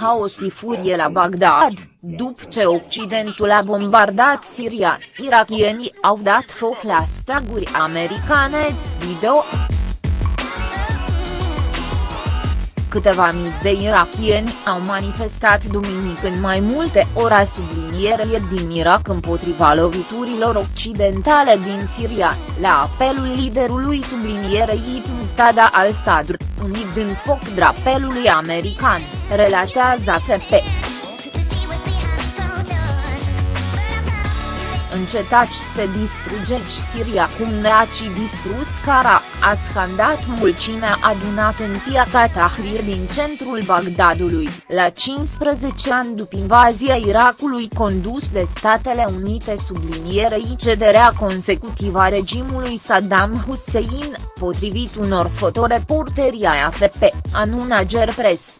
haos și furie la Bagdad, după ce Occidentul a bombardat Siria, irakienii au dat foc la staguri americane, video. Câteva mii de irakieni au manifestat duminică în mai multe ora subliniere din Irak împotriva loviturilor occidentale din Siria, la apelul liderului sublinierei Muqtada al-Sadr, unit din foc drapelului american, relatează AFP. încetaci să distrugeți Siria cum ne-ați distrus Cara, a scandat mulțimea adunată în piața Tahrir din centrul Bagdadului, la 15 ani după invazia Irakului condus de Statele Unite sublinierei cederea consecutivă a regimului Saddam Hussein, potrivit unor fotoreporteri ai AFP, anună Gerpres.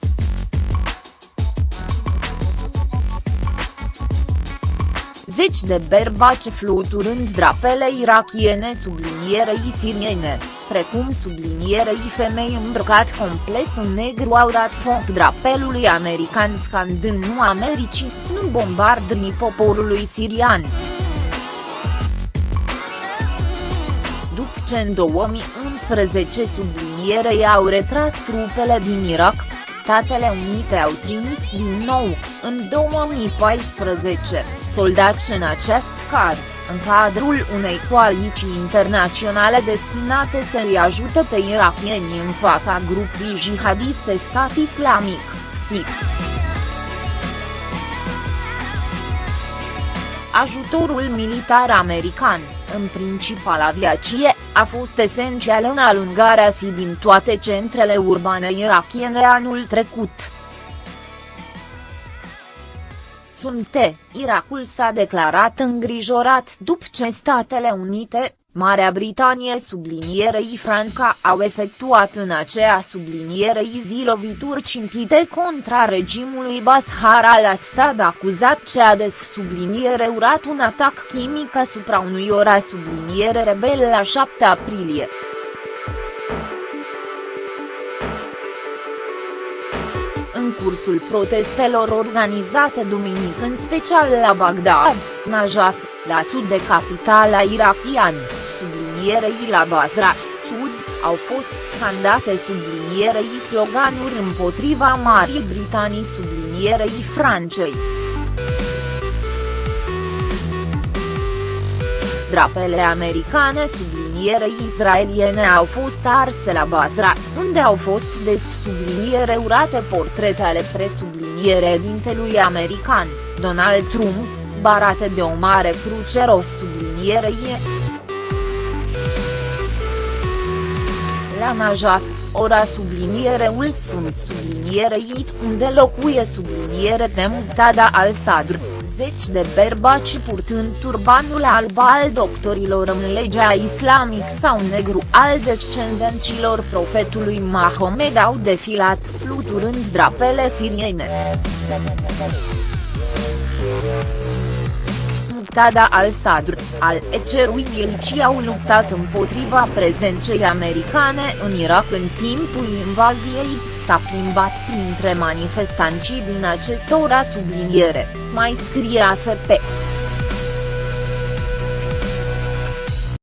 Zeci de berbaci fluturând drapele irakiene sublinierei siriene, precum sublinierei femei îmbrăcat complet în negru au dat foc drapelului american scandând nu Americii, nu bombardni poporului sirian. După ce în 2011 sublinierei au retras trupele din Irak, Statele Unite au trimis din nou, în 2014, soldați în acest car, în cadrul unei coaliții internaționale destinate să-i ajute pe irakieni în fața grupului jihadiste stat islamic, SIC. Ajutorul militar american, în principal aviație, a fost esențial în alungarea si din toate centrele urbane irakiene anul trecut. Sunte, Irakul s-a declarat îngrijorat după ce Statele Unite, Marea Britanie sublinierei Franca au efectuat în aceea sublinierei zi lovituri cintite contra regimului Bashar al-Assad acuzat ce a des subliniere urat un atac chimic asupra unui ora subliniere rebel la 7 aprilie. În cursul protestelor organizate duminică în special la Bagdad, Najaf, la sud de capitala irakiană sublinierei la Basra, Sud, au fost scandate sublinierei sloganuri împotriva Marii Britanii sublinierei Francei. Drapele americane sublinierei israeliene au fost arse la Basra, unde au fost des subliniere urate portrete ale presubliniere dintelui american, Donald Trump, barate de o mare cruce rost sublinierei. La Najaf, ora subliniereul sunt sublinierei unde locuie subliniere de Muqtada al-Sadr, zeci de berbaci purtând turbanul alb al doctorilor în legea islamic sau negru al descendenților profetului Mahomed au defilat fluturând drapele siriene. Muqtada al-Sadr, al Ecerui Ilci au luptat împotriva prezenței americane în Irak în timpul invaziei, s-a plimbat printre manifestanții din acest oraș subliniere, mai scrie AFP.